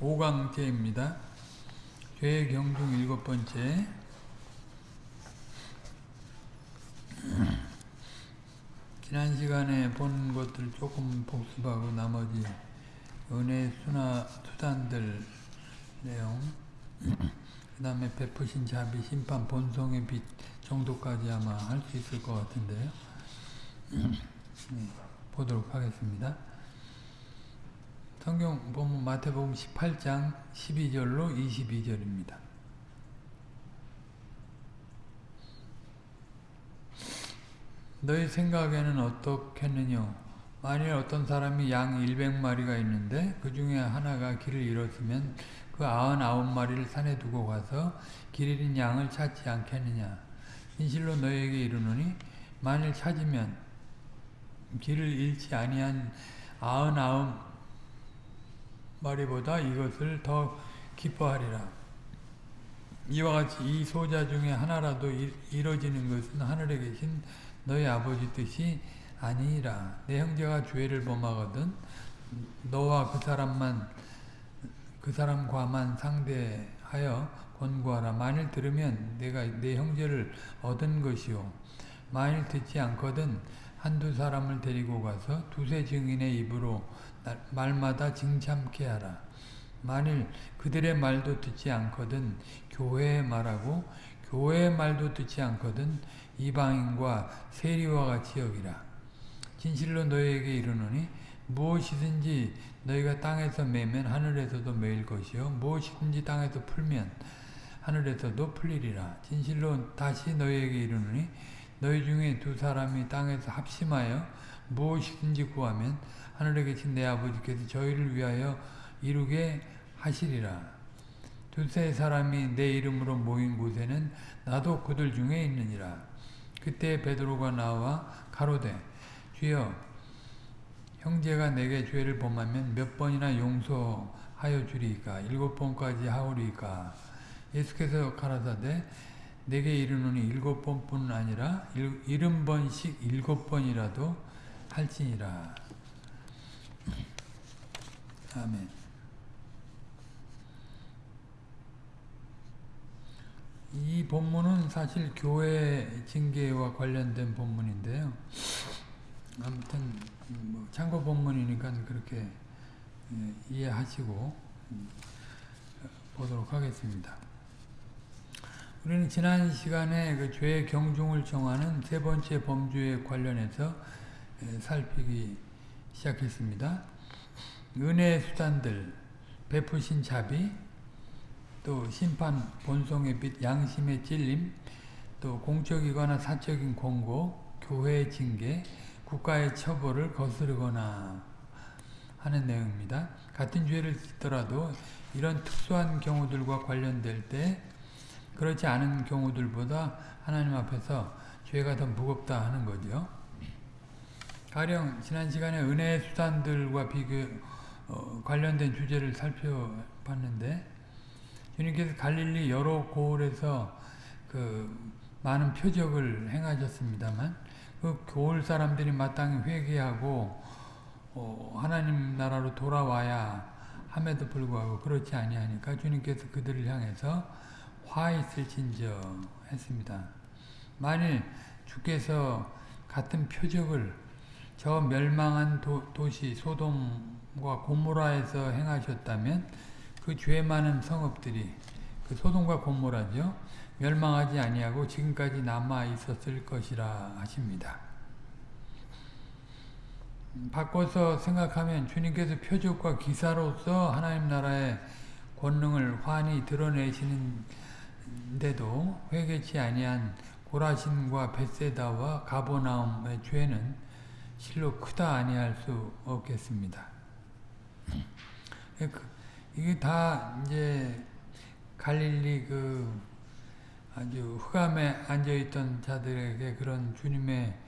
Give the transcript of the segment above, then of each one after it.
5강째입니다. 죄의 경중 일곱 번째. 지난 시간에 본 것들 조금 복습하고 나머지 은혜 수나 수단들 내용 그 다음에 베푸신 자비 심판 본성의 빛 정도까지 아마 할 수 있을 것 같은데요. 네, 보도록 하겠습니다. 성경 보면 마태복음 18장 12절로 22절입니다. 너희 생각에는 어떻겠느냐? 만일 어떤 사람이 양 100마리가 있는데 그 중에 하나가 길을 잃었으면 그 99마리를 산에 두고 가서 길 잃은 양을 찾지 않겠느냐? 진실로 너희에게 이르노니 만일 찾으면 길을 잃지 아니한 99 마리보다 이것을 더 기뻐하리라. 이와 같이 이 소자 중에 하나라도 이뤄지는 것은 하늘에 계신 너희 아버지 뜻이 아니라. 내 형제가 죄를 범하거든 너와 그 사람만 그 사람과만 상대하여 권고하라. 만일 들으면 내가 내 형제를 얻은 것이요. 만일 듣지 않거든 한두 사람을 데리고 가서 두세 증인의 입으로 말마다 징참케 하라 만일 그들의 말도 듣지 않거든 교회의 말하고 교회의 말도 듣지 않거든 이방인과 세리와 같이 여기라. 진실로 너희에게 이르노니 무엇이든지 너희가 땅에서 매면 하늘에서도 매일 것이요 무엇이든지 땅에서 풀면 하늘에서도 풀리리라. 진실로 다시 너희에게 이르노니 너희 중에 두 사람이 땅에서 합심하여 무엇이든지 구하면 하늘에 계신 내 아버지께서 저희를 위하여 이루게 하시리라. 두세 사람이 내 이름으로 모인 곳에는 나도 그들 중에 있느니라. 그때 베드로가 나와 가로되 주여 형제가 내게 죄를 범하면 몇 번이나 용서하여 주리까 일곱 번까지 하오리까 예수께서 가라사대 내게 이르노니 일곱 번뿐 아니라 일흔 번씩 일곱 번이라도 할지니라 아멘 이 본문은 사실 교회 징계와 관련된 본문인데요. 아무튼 뭐 참고 본문이니까 그렇게 예, 이해하시고 음, 보도록 하겠습니다. 우리는 지난 시간에 그 죄의 경중을 정하는 세 번째 범주에 관련해서 예, 살피기 시작했습니다. 은혜의 수단들, 베푸신 자비, 또 심판, 본성의 빛, 양심의 찔림, 또 공적이거나 사적인 권고, 교회의 징계, 국가의 처벌을 거스르거나 하는 내용입니다. 같은 죄를 짓더라도 이런 특수한 경우들과 관련될 때 그렇지 않은 경우들보다 하나님 앞에서 죄가 더 무겁다 하는 거죠. 가령 지난 시간에 은혜의 수단들과 비교 어, 관련된 주제를 살펴봤는데 주님께서 갈릴리 여러 고을에서 그 많은 표적을 행하셨습니다만 그 고을 사람들이 마땅히 회개하고 어 하나님 나라로 돌아와야 함에도 불구하고 그렇지 아니하니까 주님께서 그들을 향해서 화 있을진저 했습니다. 만일 주께서 같은 표적을 저 멸망한 도, 도시 소돔과 고모라에서 행하셨다면 그 죄 많은 성읍들이 그 소돔과 고모라죠. 멸망하지 아니하고 지금까지 남아 있었을 것이라 하십니다. 바꿔서 생각하면 주님께서 표적과 기사로서 하나님 나라의 권능을 환히 드러내시는데도 회개치 아니한 고라신과 베세다와 가보나움의 죄는 실로 크다 아니할 수 없겠습니다. 그 이게 다 이제 갈릴리 그 아주 흑암에 앉아있던 자들에게 그런 주님의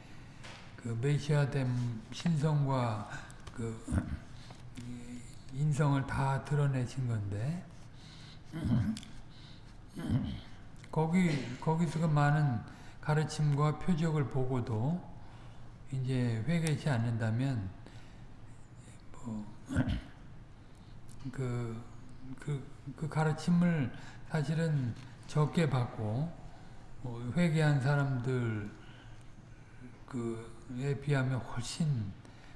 그 메시아됨 신성과 그 인성을 다 드러내신 건데 거기 거기서 그 많은 가르침과 표적을 보고도 이제 회개치 않는다면 뭐 그 그, 그 가르침을 사실은 적게 받고 어, 회개한 사람들 그에 비하면 훨씬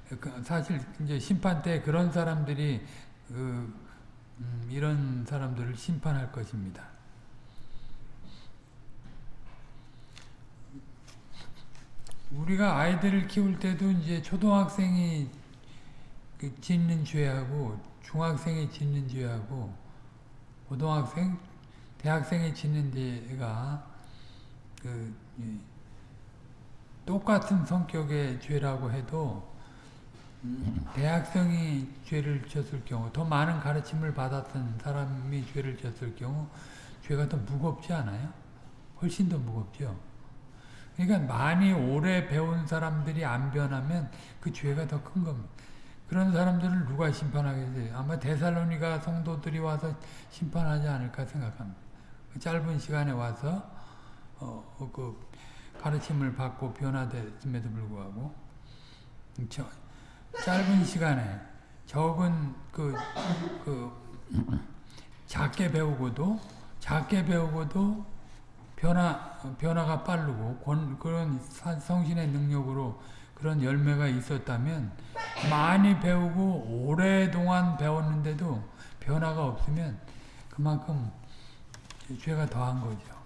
그 사실 이제 심판 때 그런 사람들이 그 음, 이런 사람들을 심판할 것입니다. 우리가 아이들을 키울 때도 이제 초등학생이 그 짓는 죄하고 중학생이 짓는 죄하고 고등학생, 대학생이 짓는 죄가 그 똑같은 성격의 죄라고 해도 대학생이 죄를 졌을 경우 더 많은 가르침을 받았던 사람이 죄를 졌을 경우 죄가 더 무겁지 않아요? 훨씬 더 무겁죠. 그러니까 많이 오래 배운 사람들이 안 변하면 그 죄가 더 큰 겁니다. 그런 사람들을 누가 심판하겠어요? 아마 데살로니가 성도들이 와서 심판하지 않을까 생각합니다. 그 짧은 시간에 와서 어, 그 가르침을 받고 변화됐음에도 불구하고 저, 짧은 시간에 적은 그, 그 작게 배우고도 작게 배우고도 변화 변화가 빠르고 권, 그런 성신의 능력으로 그런 열매가 있었다면 많이 배우고 오랫동안 배웠는데도 변화가 없으면 그만큼 죄가 더한 거죠.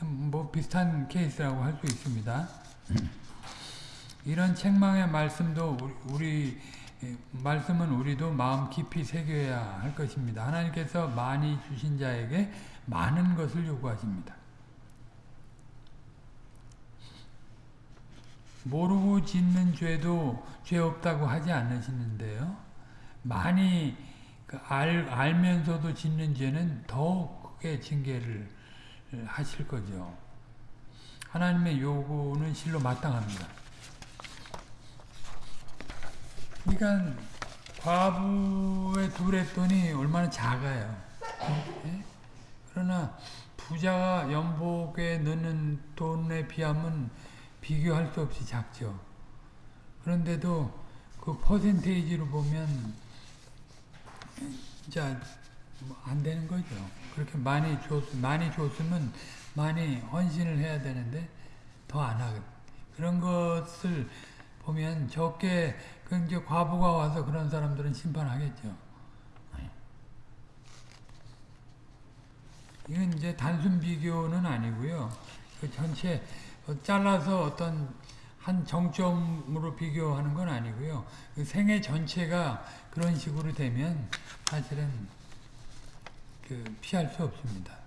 뭐 비슷한 케이스라고 할 수 있습니다. 이런 책망의 말씀도 우리, 우리 말씀은 우리도 마음 깊이 새겨야 할 것입니다. 하나님께서 많이 주신 자에게 많은 것을 요구하십니다. 모르고 짓는 죄도 죄 없다고 하지 않으시는데요. 많이 알, 알면서도 짓는 죄는 더 크게 징계를 하실 거죠. 하나님의 요구는 실로 마땅합니다. 그러니까 과부의 둘의 돈이 얼마나 작아요. 예? 그러나 부자가 연복에 넣는 돈에 비하면 비교할 수 없이 작죠. 그런데도 그 퍼센테이지로 보면 진짜 안 되는 거죠. 그렇게 많이 줬, 많이 줬으면 많이 헌신을 해야 되는데 더 안 하거든. 그런 것을 보면 적게 그 이제 과부가 와서 그런 사람들은 심판하겠죠. 이건 이제 단순 비교는 아니고요. 그 전체 잘라서 어떤 한 정점으로 비교하는 건 아니고요. 그 생애 전체가 그런 식으로 되면 사실은 그 피할 수 없습니다.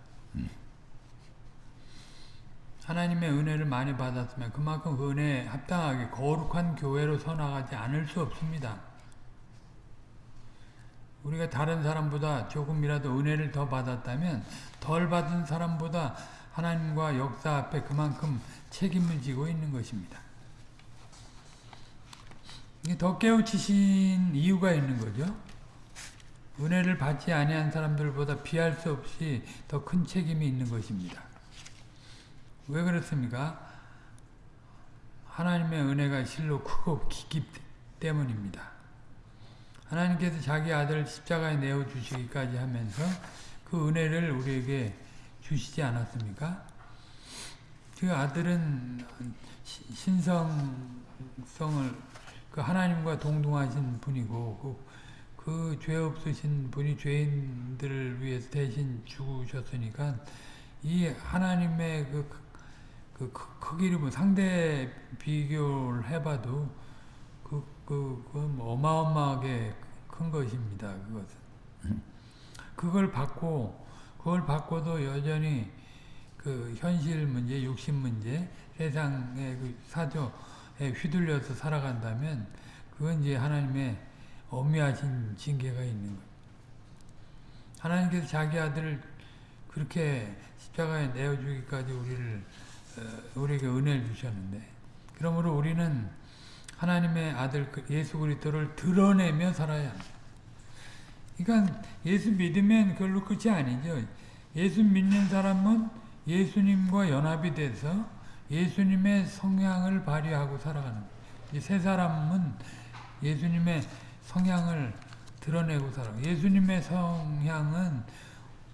하나님의 은혜를 많이 받았으면 그만큼 그 은혜에 합당하게 거룩한 교회로 서나가지 않을 수 없습니다. 우리가 다른 사람보다 조금이라도 은혜를 더 받았다면 덜 받은 사람보다 하나님과 역사 앞에 그만큼 책임을 지고 있는 것입니다. 더 깨우치신 이유가 있는 거죠. 은혜를 받지 아니한 사람들보다 피할 수 없이 더 큰 책임이 있는 것입니다. 왜 그렇습니까? 하나님의 은혜가 실로 크고 깊기 때문입니다. 하나님께서 자기 아들을 십자가에 내어주시기까지 하면서 그 은혜를 우리에게 주시지 않았습니까? 그 아들은 신성성을 그 하나님과 동등하신 분이고 그 죄 없으신 분이 죄인들을 위해서 대신 죽으셨으니까 이 하나님의 그, 그, 그 크기를 뭐 상대 비교를 해봐도 그, 그, 그 어마어마하게 큰 것입니다. 그것은. 그걸 받고, 그걸 받고도 여전히 그 현실 문제, 육신 문제, 세상의 그 사조에 휘둘려서 살아간다면 그건 이제 하나님의 엄미하신 징계가 있는 거예요. 하나님께서 자기 아들을 그렇게 십자가에 내어주기까지 우리를 어, 우리에게 은혜를 주셨는데 그러므로 우리는 하나님의 아들 그 예수 그리스도를 드러내며 살아야 합니다. 그러니까 예수 믿으면 그걸로 끝이 아니죠. 예수 믿는 사람은 예수님과 연합이 돼서 예수님의 성향을 발휘하고 살아가는 세 사람은 예수님의 성향을 드러내고 살아. 예수님의 성향은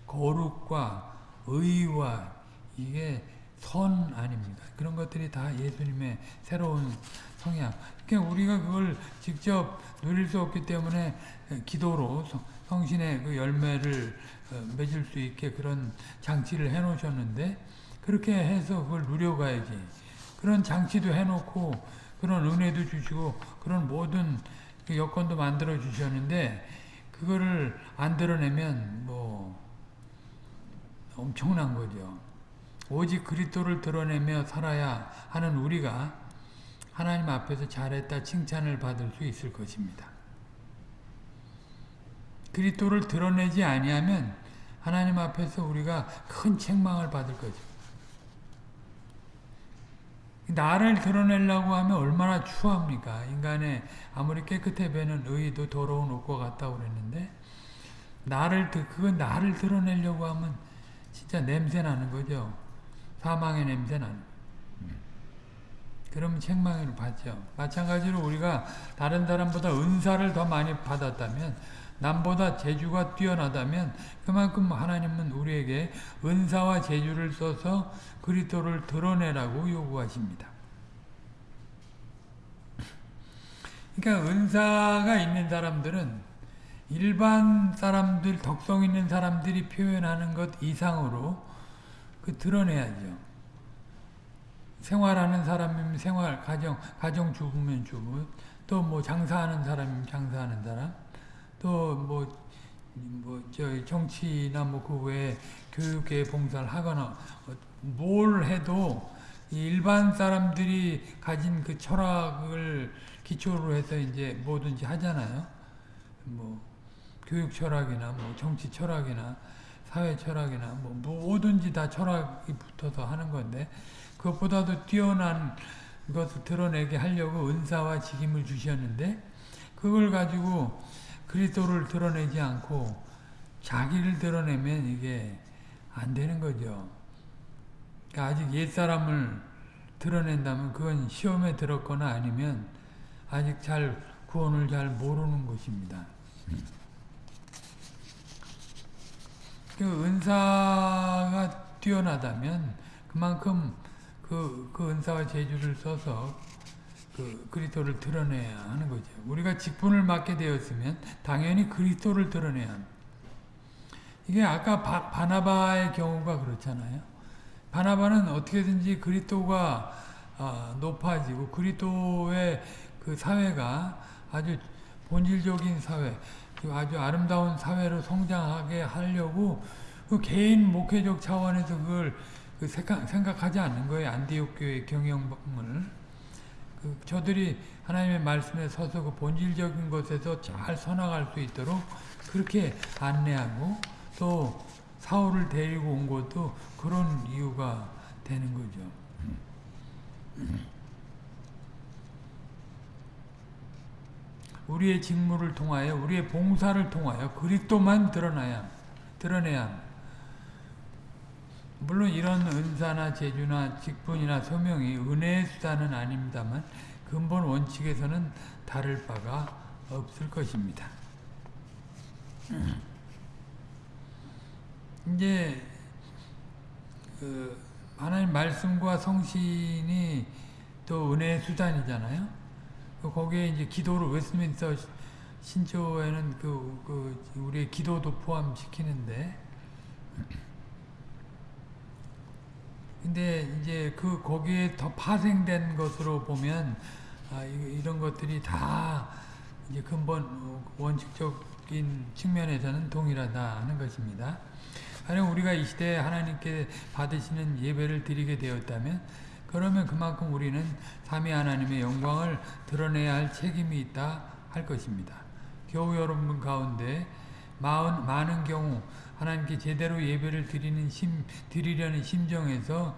거룩과 의와 이게 선 아닙니까? 그런 것들이 다 예수님의 새로운 성향. 그러니까 우리가 그걸 직접 누릴 수 없기 때문에 기도로 성신의 그 열매를 어, 맺을 수 있게 그런 장치를 해 놓으셨는데 그렇게 해서 그걸 누려가야지. 그런 장치도 해놓고 그런 은혜도 주시고 그런 모든 그 여건도 만들어 주셨는데 그거를 안 드러내면 뭐 엄청난 거죠. 오직 그리스도를 드러내며 살아야 하는 우리가 하나님 앞에서 잘했다 칭찬을 받을 수 있을 것입니다. 그리스도를 드러내지 아니하면 하나님 앞에서 우리가 큰 책망을 받을 거죠. 나를 드러내려고 하면 얼마나 추합니까? 인간의 아무리 깨끗해 보이는 의도 더러운 옷과 같다고 그랬는데 나를 그건 나를 드러내려고 하면 진짜 냄새 나는 거죠. 사망의 냄새 나는. 그러면 책망을 받죠. 마찬가지로 우리가 다른 사람보다 은사를 더 많이 받았다면 남보다 재주가 뛰어나다면 그만큼 하나님은 우리에게 은사와 재주를 써서 그리스도를 드러내라고 요구하십니다. 그러니까 은사가 있는 사람들은 일반 사람들, 덕성 있는 사람들이 표현하는 것 이상으로 그 드러내야죠. 생활하는 사람이면 생활, 가정, 가정 주부면 주부, 또 뭐 장사하는 사람이면 장사하는 사람, 또 뭐, 뭐, 저, 정치나 뭐 그 외에 교육계 봉사를 하거나, 어, 뭘 해도 일반 사람들이 가진 그 철학을 기초로 해서 이제 뭐든지 하잖아요. 뭐, 교육 철학이나 뭐 정치 철학이나 사회 철학이나 뭐 뭐든지 다 철학이 붙어서 하는 건데 그것보다도 뛰어난 것을 드러내게 하려고 은사와 직임을 주셨는데 그걸 가지고 그리스도를 드러내지 않고 자기를 드러내면 이게 안 되는 거죠. 그러니까 아직 옛사람을 드러낸다면 그건 시험에 들었거나 아니면 아직 잘 구원을 잘 모르는 것입니다. 그 은사가 뛰어나다면 그만큼 그, 그 은사와 재주를 써서 그 그리스도를 드러내야 하는 거죠. 우리가 직분을 맡게 되었으면 당연히 그리스도를 드러내야. 이게 아까 바, 바나바의 경우가 그렇잖아요. 바나바는 어떻게든지 그리스도가 아, 높아지고 그리스도의 그 사회가 아주 본질적인 사회, 아주 아름다운 사회로 성장하게 하려고 그 개인 목회적 차원에서 그걸 그 생각, 하지 않는 거예요. 안디옥 교회 경영을. 그 저들이 하나님의 말씀에 서서 그 본질적인 것에서 잘 서나갈 수 있도록 그렇게 안내하고 또 사울을 데리고 온 것도 그런 이유가 되는 거죠. 우리의 직무를 통하여 우리의 봉사를 통하여 그리스도만 드러나야 드러내야 물론 이런 은사나 재주나 직분이나 소명이 은혜의 수단은 아닙니다만 근본 원칙에서는 다를 바가 없을 것입니다. 이제 그 하나님 말씀과 성신이 또 은혜의 수단이잖아요. 그 거기에 이제 기도를 웨스민스터 신조에는 그, 그 우리의 기도도 포함시키는데 근데 이제 그 거기에 더 파생된 것으로 보면 아, 이런 것들이 다 이제 근본 원칙적인 측면에서는 동일하다 하는 것입니다. 하여 우리가 이 시대에 하나님께 받으시는 예배를 드리게 되었다면 그러면 그만큼 우리는 삼위 하나님의 영광을 드러내야 할 책임이 있다 할 것입니다. 교우 여러분 가운데 많은, 많은 경우 하나님께 제대로 예배를 드리는 심, 드리려는 심정에서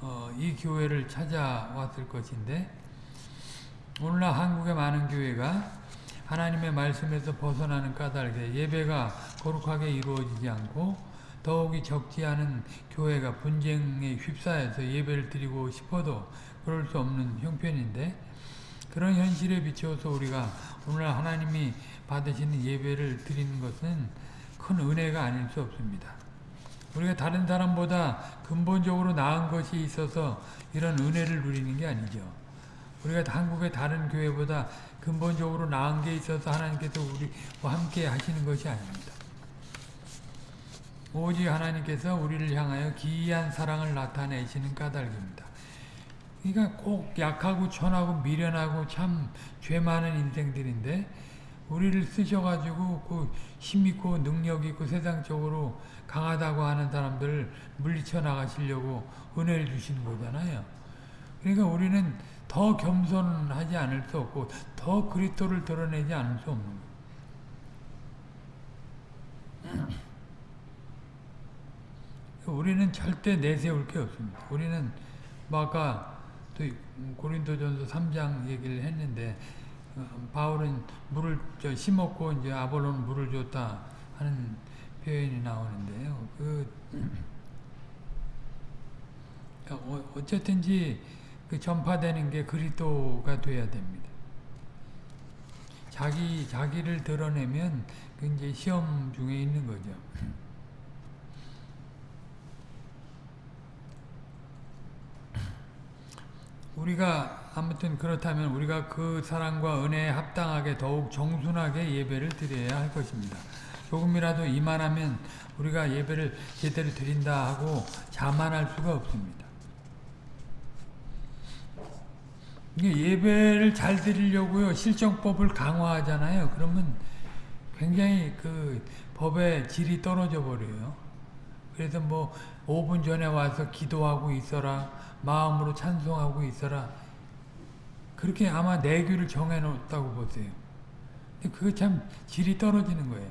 어, 이 교회를 찾아왔을 것인데 오늘날 한국의 많은 교회가 하나님의 말씀에서 벗어나는 까닭에 예배가 거룩하게 이루어지지 않고 더욱이 적지 않은 교회가 분쟁에 휩싸여서 예배를 드리고 싶어도 그럴 수 없는 형편인데 그런 현실에 비추어서 우리가 오늘 하나님이 받으시는 예배를 드리는 것은 큰 은혜가 아닐 수 없습니다. 우리가 다른 사람보다 근본적으로 나은 것이 있어서 이런 은혜를 누리는 게 아니죠. 우리가 한국의 다른 교회보다 근본적으로 나은 게 있어서 하나님께서 우리와 함께 하시는 것이 아닙니다. 오직 하나님께서 우리를 향하여 기이한 사랑을 나타내시는 까닭입니다. 그러니까 꼭 약하고 천하고 미련하고 참 죄 많은 인생들인데 우리를 쓰셔가지고 그 힘있고 능력있고 세상적으로 강하다고 하는 사람들을 물리쳐 나가시려고 은혜를 주시는 거잖아요. 그러니까 우리는 더 겸손하지 않을 수 없고 더 그리스도를 드러내지 않을 수 없는 거예요. 우리는 절대 내세울 게 없습니다. 우리는 뭐 아까 또 고린도전서 3장 얘기를 했는데 어, 바울은 물을 저 심었고 이제 아볼로는 물을 줬다 하는 표현이 나오는데요. 그 어, 어쨌든지 그 전파되는 게 그리스도가 돼야 됩니다. 자기 자기를 드러내면 그 이제 시험 중에 있는 거죠. 우리가 아무튼 그렇다면 우리가 그 사랑과 은혜에 합당하게 더욱 정순하게 예배를 드려야 할 것입니다. 조금이라도 이만하면 우리가 예배를 제대로 드린다 하고 자만할 수가 없습니다. 예배를 잘 드리려고요 실정법을 강화하잖아요. 그러면 굉장히 그 법의 질이 떨어져 버려요. 그래서 뭐 5분 전에 와서 기도하고 있어라. 마음으로 찬송하고 있어라. 그렇게 아마 내규를 정해놓았다고 보세요. 근데 그거 참 질이 떨어지는 거예요.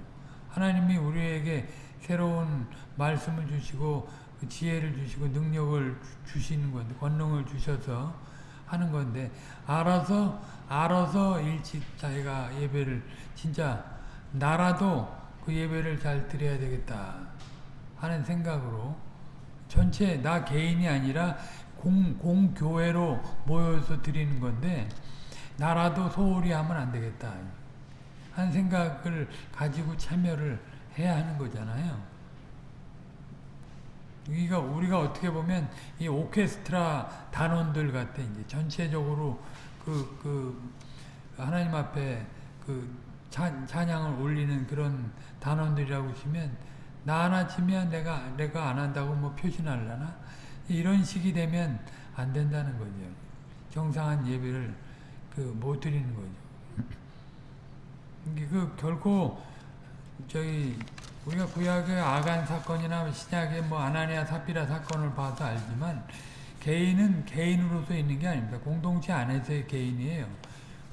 하나님이 우리에게 새로운 말씀을 주시고 그 지혜를 주시고 능력을 주시는 건데 권능을 주셔서 하는 건데 알아서 알아서 일찍 자기가 예배를 진짜 나라도 그 예배를 잘 드려야 되겠다 하는 생각으로 전체 나 개인이 아니라 공, 공교회로 모여서 드리는 건데 나라도 소홀히 하면 안 되겠다 하는 생각을 가지고 참여를 해야 하는 거잖아요. 우리가 우리가 어떻게 보면 이 오케스트라 단원들 같아 이제 전체적으로 그, 그 하나님 앞에 그 찬, 찬양을 올리는 그런 단원들이라고 치면 나 하나 치면 내가 내가 안 한다고 뭐 표신하려나 이런 식이 되면 안 된다는 거죠. 정상한 예배를 그 못 드리는 거죠. 그 결코 저희 우리가 구약의 아간 사건이나 신약의 뭐 아나니아 사피라 사건을 봐서 알지만 개인은 개인으로서 있는 게 아닙니다. 공동체 안에서의 개인이에요.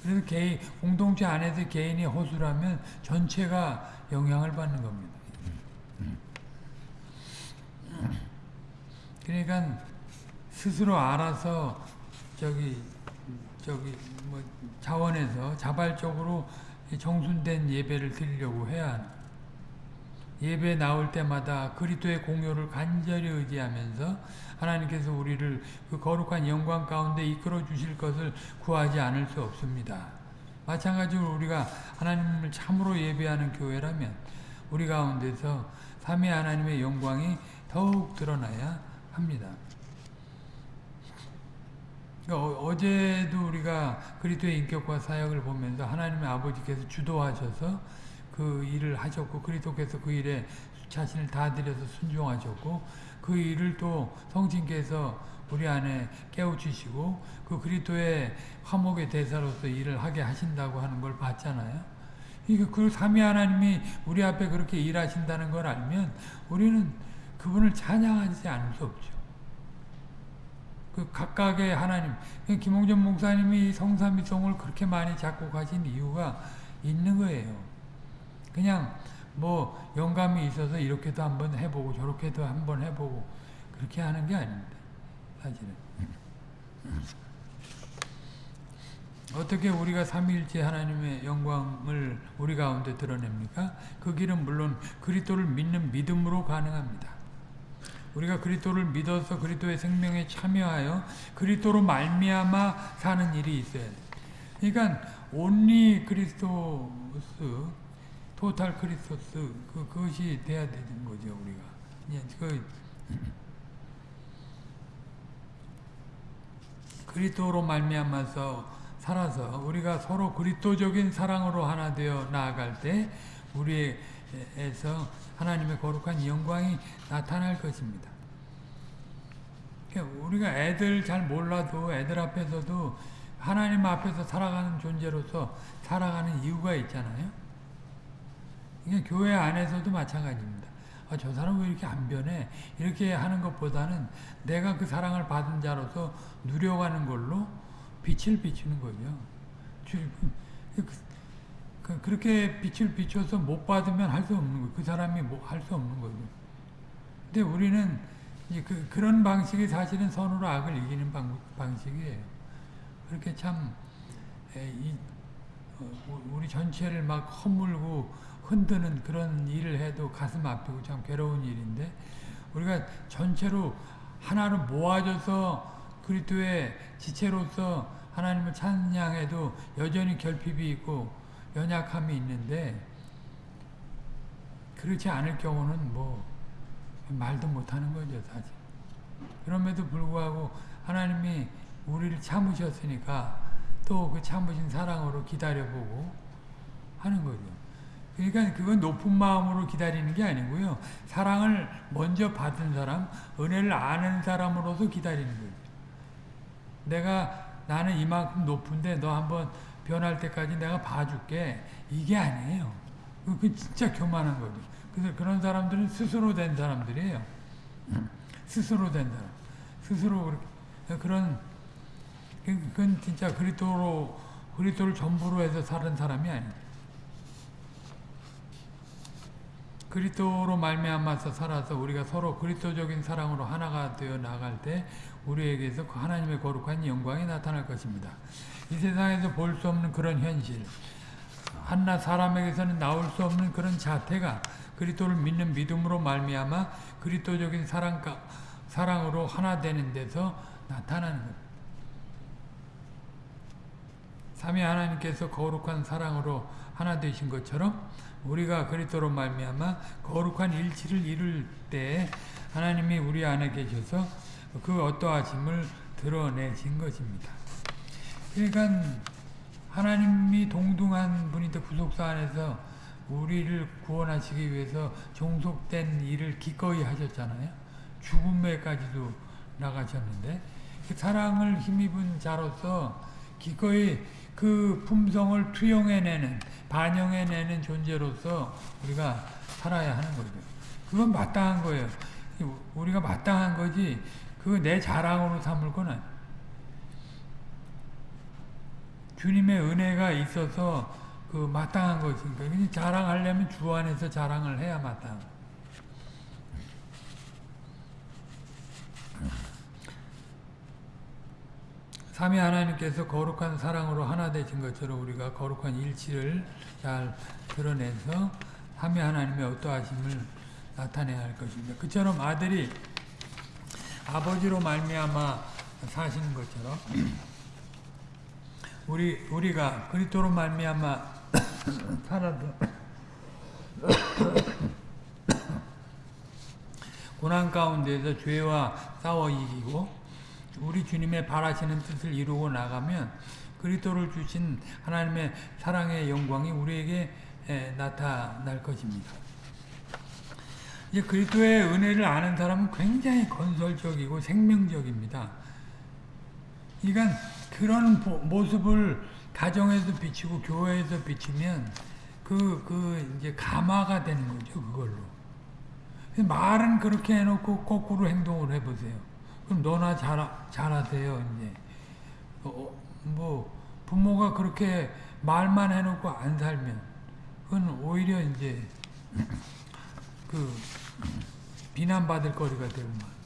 그래서 개인, 공동체 안에서 개인이 허술하면 전체가 영향을 받는 겁니다. 그러니까 스스로 알아서 저기 저기 뭐 자원에서 자발적으로 정순된 예배를 드리려고 해야 예배 나올 때마다 그리스도의 공효를 간절히 의지하면서 하나님께서 우리를 그 거룩한 영광 가운데 이끌어 주실 것을 구하지 않을 수 없습니다. 마찬가지로 우리가 하나님을 참으로 예배하는 교회라면 우리 가운데서 삼위 하나님의 영광이 더욱 드러나야 합니다. 그러니까 어제도 우리가 그리스도의 인격과 사역을 보면서 하나님의 아버지께서 주도하셔서 그 일을 하셨고 그리스도께서 그 일에 자신을 다 드려서 순종하셨고 그 일을 또 성신께서 우리 안에 깨우치시고 그 그리스도의 화목의 대사로서 일을 하게 하신다고 하는 걸 봤잖아요. 이그 그 삼위 하나님이 우리 앞에 그렇게 일하신다는 걸 알면 우리는 그분을 찬양하지 않을 수 없죠. 그 각각의 하나님, 김홍전 목사님이 성삼위성을 그렇게 많이 작곡하신 이유가 있는 거예요. 그냥 뭐 영감이 있어서 이렇게도 한번 해보고 저렇게도 한번 해보고 그렇게 하는 게 아닙니다. 사실은. 어떻게 우리가 삼위일체 하나님의 영광을 우리 가운데 드러냅니까? 그 길은 물론 그리스도를 믿는 믿음으로 가능합니다. 우리가 그리스도를 믿어서 그리스도의 생명에 참여하여 그리스도로 말미암아 사는 일이 있어야 돼. 그러니까 온리 그리스도스, 토탈 크리스토스 그 그것이 돼야 되는 거죠 우리가. 예, 그 그리스도로 말미암아서 살아서 우리가 서로 그리스도적인 사랑으로 하나 되어 나아갈 때 우리에서 하나님의 거룩한 영광이 나타날 것입니다. 그러니까 우리가 애들 잘 몰라도 애들 앞에서도 하나님 앞에서 살아가는 존재로서 살아가는 이유가 있잖아요. 이게 교회 안에서도 마찬가지입니다. 아, 저 사람 왜 이렇게 안 변해? 이렇게 하는 것보다는 내가 그 사랑을 받은 자로서 누려가는 걸로 빛을 비추는 거죠. 그, 그렇게 빛을 비춰서 못 받으면 할 수 없는 거예요. 그 사람이 뭐 할수 없는 거죠. 근데 우리는 그, 그런 방식이 사실은 선으로 악을 이기는 방, 방식이에요. 그렇게 참, 에, 이, 어, 우리 전체를 막 허물고 흔드는 그런 일을 해도 가슴 아프고 참 괴로운 일인데, 우리가 전체로 하나로 모아져서 그리스도의 지체로서 하나님을 찬양해도 여전히 결핍이 있고 연약함이 있는데 그렇지 않을 경우는 뭐 말도 못하는 거죠 사실. 그럼에도 불구하고 하나님이 우리를 참으셨으니까 또 그 참으신 사랑으로 기다려보고 하는 거죠. 그러니까 그건 높은 마음으로 기다리는 게 아니고요. 사랑을 먼저 받은 사람, 은혜를 아는 사람으로서 기다리는 거죠. 내가 나는 이만큼 높은데 너 한번 변할 때까지 내가 봐줄게. 이게 아니에요. 그 진짜 교만한 거죠. 그래서 그런 사람들은 스스로 된 사람들이에요. 스스로 된 사람. 스스로 그런 그건 진짜 그리스도로 그리스도를 전부로 해서 사는 사람이 아니에요. 그리스도로 말미암아서 살아서 우리가 서로 그리스도적인 사랑으로 하나가 되어 나갈 때 우리에게서 그 하나님의 거룩한 영광이 나타날 것입니다. 이 세상에서 볼 수 없는 그런 현실, 한낱 사람에게서는 나올 수 없는 그런 자태가 그리스도를 믿는 믿음으로 말미암아 그리스도적인 사랑 사랑으로 하나 되는 데서 나타나는 것. 삼위 하나님께서 거룩한 사랑으로 하나 되신 것처럼 우리가 그리스도로 말미암아 거룩한 일치를 이룰 때 하나님이 우리 안에 계셔서 그 어떠하심을 드러내신 것입니다. 그러니까 하나님이 동등한 분인데 구속사 안에서 우리를 구원하시기 위해서 종속된 일을 기꺼이 하셨잖아요. 죽음에까지도 나가셨는데 그 사랑을 힘입은 자로서 기꺼이 그 품성을 투영해내는 반영해내는 존재로서 우리가 살아야 하는 거죠. 그건 마땅한 거예요. 우리가 마땅한 거지 그거 내 자랑으로 삼을 거는 주님의 은혜가 있어서 그 마땅한 것이니까 자랑하려면 주 안에서 자랑을 해야 마땅. 삼위 하나님께서 거룩한 사랑으로 하나 되신 것처럼 우리가 거룩한 일치를 잘 드러내서 삼위 하나님의 어떠하심을 나타내야 할 것입니다. 그처럼 아들이 아버지로 말미암아 사시는 것처럼 우리 우리가 그리스도로 말미암아 살아도 고난 가운데서 죄와 싸워 이기고 우리 주님의 바라시는 뜻을 이루고 나가면 그리스도를 주신 하나님의 사랑의 영광이 우리에게 나타날 것입니다. 이제 그리스도의 은혜를 아는 사람은 굉장히 건설적이고 생명적입니다. 그러니까 그런 모습을 가정에서 비치고 교회에서 비치면 그, 그, 이제 가마가 되는 거죠, 그걸로. 말은 그렇게 해놓고 거꾸로 행동을 해보세요. 그럼 너나 잘, 잘하세요, 이제. 어, 뭐, 부모가 그렇게 말만 해놓고 안 살면, 그건 오히려 이제, 그 비난받을 거리가 되고만.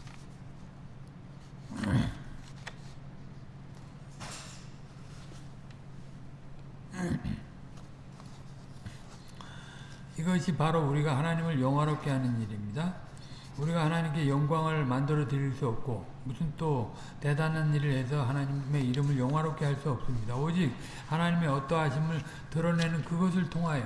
이것이 바로 우리가 하나님을 영화롭게 하는 일입니다. 우리가 하나님께 영광을 만들어 드릴 수 없고 무슨 또 대단한 일을 해서 하나님의 이름을 영화롭게 할 수 없습니다. 오직 하나님의 어떠하심을 드러내는 그것을 통하여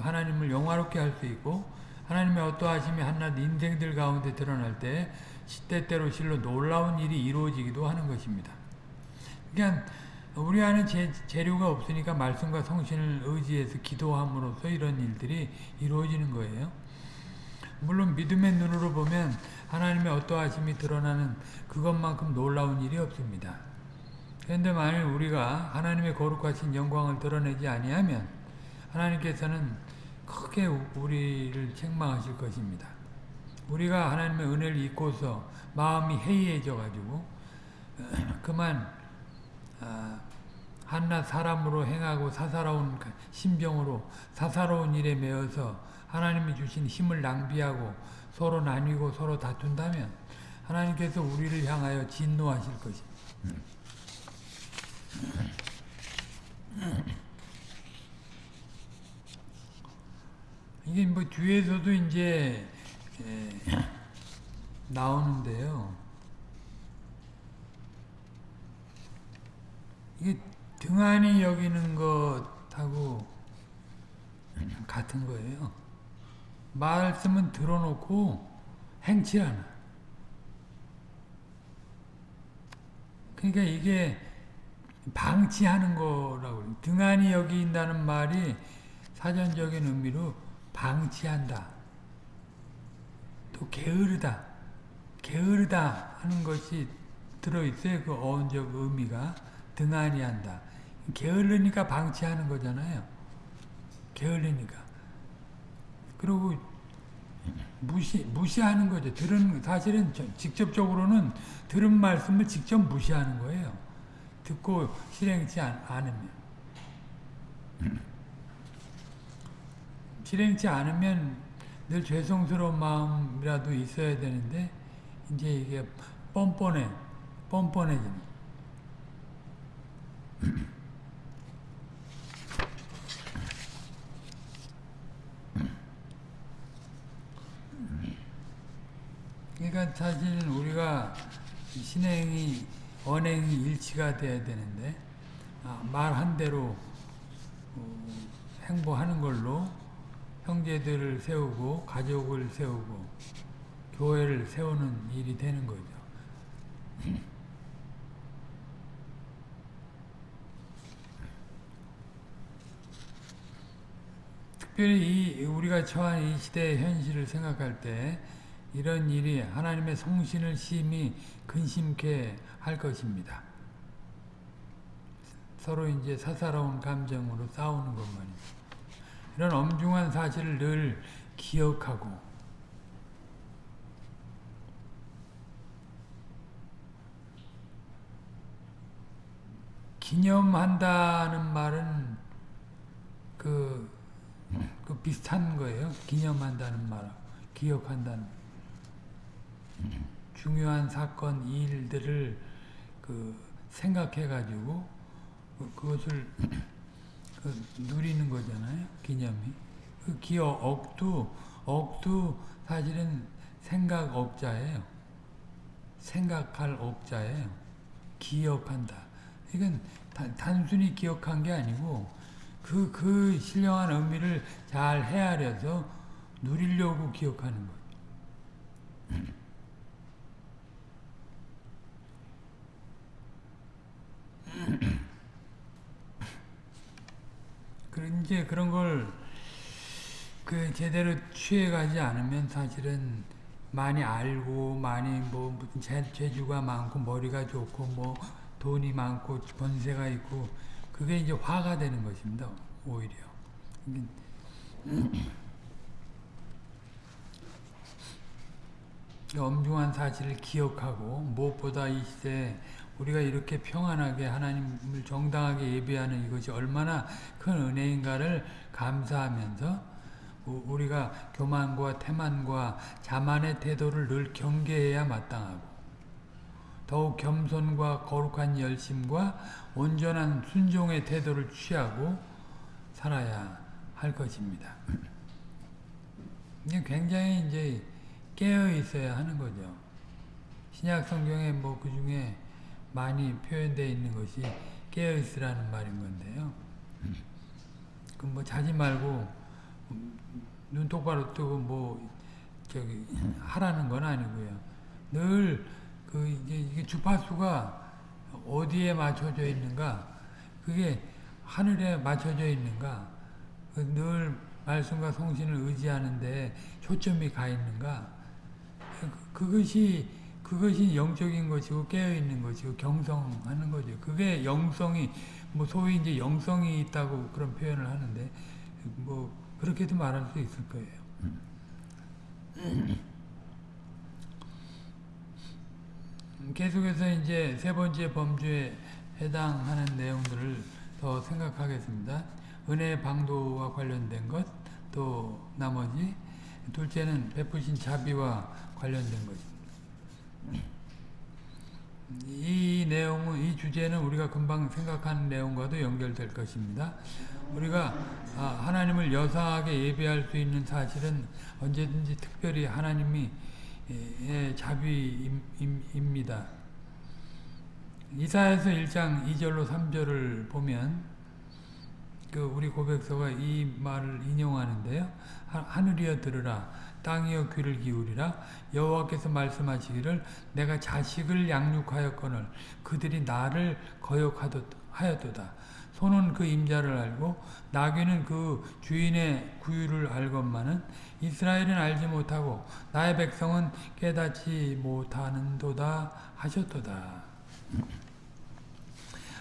하나님을 영화롭게 할 수 있고 하나님의 어떠하심이 한낱 인생들 가운데 드러날 때 시때때로 실로 놀라운 일이 이루어지기도 하는 것입니다. 그러니까 우리 안에 재, 재료가 없으니까 말씀과 성신을 의지해서 기도함으로써 이런 일들이 이루어지는 거예요. 물론 믿음의 눈으로 보면 하나님의 어떠하심이 드러나는 그것만큼 놀라운 일이 없습니다. 그런데 만일 우리가 하나님의 거룩하신 영광을 드러내지 아니하면 하나님께서는 크게 우리를 책망하실 것입니다. 우리가 하나님의 은혜를 잊고서 마음이 해이해져 가지고 그만 아, 한낱 사람으로 행하고 사사로운 심정으로 사사로운 일에 매여서 하나님이 주신 힘을 낭비하고 서로 나뉘고 서로 다툰다면 하나님께서 우리를 향하여 진노하실 것입니다. 이게 뭐 뒤에서도 이제 나오는데요. 이게 등한히 여기는 것하고 같은 거예요. 말씀은 들어놓고 행치 않아. 그러니까 이게 방치하는 거라고 등한히 여긴다는 말이 사전적인 의미로 방치한다. 또 게으르다. 게으르다 하는 것이 들어있어요. 그 어원적 의미가 등한히 한다. 게을르니까 방치하는 거잖아요. 게을르니까. 그리고 무시, 무시하는 거죠. 들은, 사실은 직접적으로는 들은 말씀을 직접 무시하는 거예요. 듣고 실행치 않, 않으면. 실행치 않으면 늘 죄송스러운 마음이라도 있어야 되는데, 이제 이게 뻔뻔해, 뻔뻔해지는. 그러니까 사실은 우리가 신행이 언행이 일치가 돼야 되는데 아, 말한 대로 어, 행보하는 걸로 형제들을 세우고 가족을 세우고 교회를 세우는 일이 되는 거죠. 특별히 이 우리가 처한 이 시대의 현실을 생각할 때 이런 일이 하나님의 성신을 심히 근심케 할 것입니다. 서로 이제 사사로운 감정으로 싸우는 것만이 이런 엄중한 사실을 늘 기억하고 기념한다는 말은 그, 그 비슷한 거예요. 기념한다는 말, 기억한다는 중요한 사건, 일들을 그 생각해 가지고 그, 그것을 그 누리는 거잖아요. 기념이. 그 기억 억도 억도 사실은 생각 억자예요. 생각할 억자예요. 기억한다. 이건 단순히 기억한 게 아니고 그, 그 신령한 의미를 잘 헤아려서 누리려고 기억하는 거예요. 이제 그런 걸 그 제대로 취해가지 않으면 사실은 많이 알고 많이 뭐 무슨 재, 재주가 많고 머리가 좋고 뭐 돈이 많고 권세가 있고 그게 이제 화가 되는 것입니다. 오히려. 엄중한 사실을 기억하고 무엇보다 이 시대에 우리가 이렇게 평안하게 하나님을 정당하게 예배하는 이것이 얼마나 큰 은혜인가를 감사하면서 우리가 교만과 태만과 자만의 태도를 늘 경계해야 마땅하고 더욱 겸손과 거룩한 열심과 온전한 순종의 태도를 취하고 살아야 할 것입니다. 굉장히 이제 깨어 있어야 하는 거죠. 신약 성경에 뭐 그 중에 많이 표현되어 있는 것이 깨어 있으라는 말인 건데요. 그뭐 자지 말고 눈 똑바로 뜨고 뭐 저기 하라는 건 아니고요. 늘 그 이게 주파수가 어디에 맞춰져 있는가? 그게 하늘에 맞춰져 있는가? 그늘 말씀과 성신을 의지하는데 초점이 가 있는가? 그것이 그것이 영적인 것이고 깨어 있는 것이고 경성하는 거죠. 그게 영성이 뭐 소위 이제 영성이 있다고 그런 표현을 하는데 뭐 그렇게도 말할 수 있을 거예요. 계속해서 이제 세 번째 범주에 해당하는 내용들을 더 생각하겠습니다. 은혜의 방도와 관련된 것, 또 나머지 둘째는 베푸신 자비와 관련된 것입니다. 이 내용은 이 주제는 우리가 금방 생각하는 내용과도 연결될 것입니다. 우리가 아, 하나님을 여사하게 예배할 수 있는 사실은 언제든지 특별히 하나님이 자비입니다. 이사에서 1장 2절로 3절을 보면 그 우리 고백서가 이 말을 인용하는데요. 하늘이여 들으라 땅이여 귀를 기울이라 여호와께서 말씀하시기를 내가 자식을 양육하였거늘 그들이 나를 거역하였도다. 소는 그 임자를 알고 나귀는 그 주인의 구유를 알건만은 이스라엘은 알지 못하고 나의 백성은 깨닫지 못하는도다 하셨도다.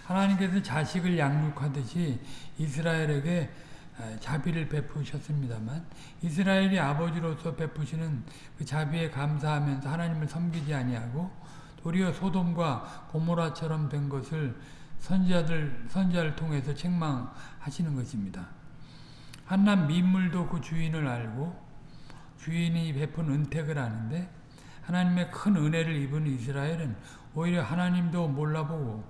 하나님께서 자식을 양육하듯이 이스라엘에게 자비를 베푸셨습니다만 이스라엘이 아버지로서 베푸시는 그 자비에 감사하면서 하나님을 섬기지 아니하고 도리어 소돔과 고모라처럼 된 것을 선지자들 선지자를 통해서 책망하시는 것입니다. 한낱 민물도 그 주인을 알고 주인이 베푼 은택을 아는데 하나님의 큰 은혜를 입은 이스라엘은 오히려 하나님도 몰라보고